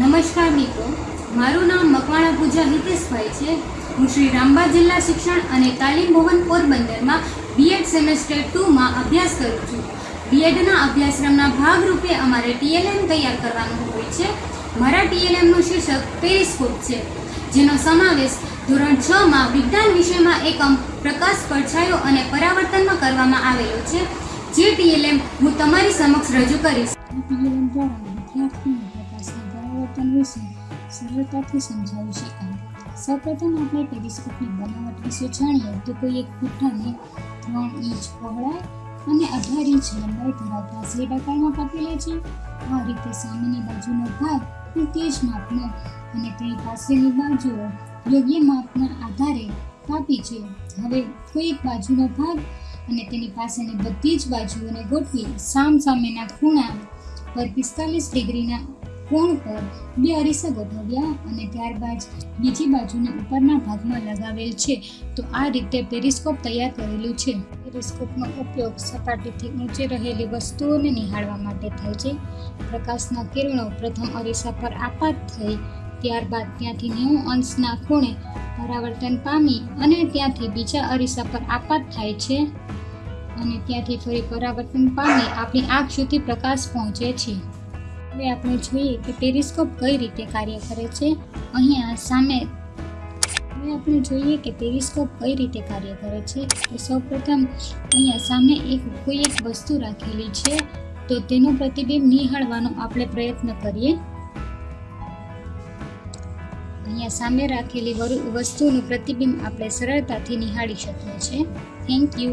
નમસ્કાર મિત્રો. મારું નામ મકવાણા પૂજા હિતેશભાઈ છે. હું શ્રી રામબા જિલ્લા શિક્ષણ અને તાલીમ ભવન પોરબંદરમાં બીએડ સેમેસ્ટર ટુમાં અભ્યાસ કરું છું. બીએડના અભ્યાસક્રમના ભાગરૂપે અમારે ટીએલએમ તૈયાર કરવાનું હોય છે. મારા ટીએલએમનું શીર્ષક પેરિસ્કોપ છે, જેનો સમાવેશ ધોરણ છમાં વિજ્ઞાન વિષયમાં એકમ પ્રકાશ પડછાયો અને પરાવર્તનમાં કરવામાં આવેલો છે. જે ટીએલએમ હું તમારી સમક્ષ રજૂ કરીશ. પ્રકાશના પરાવર્તન વિશે સરળતાથી સમજાવી શકાય. સૌપ્રથમ આપણે ટેલિસ્કોપની બનાવટ વિશે જાણીએ તો કોઈ એક પુઠ્ઠાને ત્રણ ઇંચ પહોળાઈ અને અઢાર ઇંચ લંબાઈ ધરાવતા ઝેડ આકારમાં કાપી લે છે. આ રીતે સામેની બાજુનો ભાગ તે જ માપનો અને તેની પાસેની બાજુઓ યોગ્ય માપના આધારે કાપી છે. હવે કોઈ એક બાજુનો ભાગ અને તેની પાસેની બધી જ બાજુઓને ગોઠવી સામ સામેના ખૂણા પર પિસ્તાલીસ ડિગ્રીના કોણ પર બે અરીસા ગોઠવ્યા અને ત્યારબાદ બીજી બાજુના ઉપરના ભાગમાં લગાવેલ છે. તો આ રીતે પેરિસ્કોપ તૈયાર કરેલું છે. પેરિસ્કોપનો ઉપયોગ સપાટીથી ઊંચે રહેલી વસ્તુઓને નિહાળવા માટે થાય છે. પ્રકાશના કિરણો પ્રથમ અરીસા પર આપાત થઈ, ત્યારબાદ ત્યાંથી નેવું અંશના ખૂણે પરાવર્તન પામી અને ત્યાંથી બીજા અરીસા પર આપાત થાય છે. અને ત્યાંથી ફરી પરાવર્તન પામી આપણી આંખ સુધી પ્રકાશ પહોંચે છે. હવે આપણે જોઈએ કે પેરિસ્કોપ કઈ રીતે કાર્ય કરે છે. અહીંયા સામે હવે આપણે જોઈએ કે પેરિસ્કોપ કઈ રીતે કાર્ય કરે છે. તો સૌપ્રથમ અહીંયા સામે એક કોઈ એક વસ્તુ રાખેલી છે. તો તેનું પ્રતિબિંબ નિહાળવાનો આપણે પ્રયત્ન કરીએ. અહીંયા સામે રાખેલી વસ્તુનું પ્રતિબિંબ આપણે સરળતાથી નિહાળી શકીએ છીએ. Thank you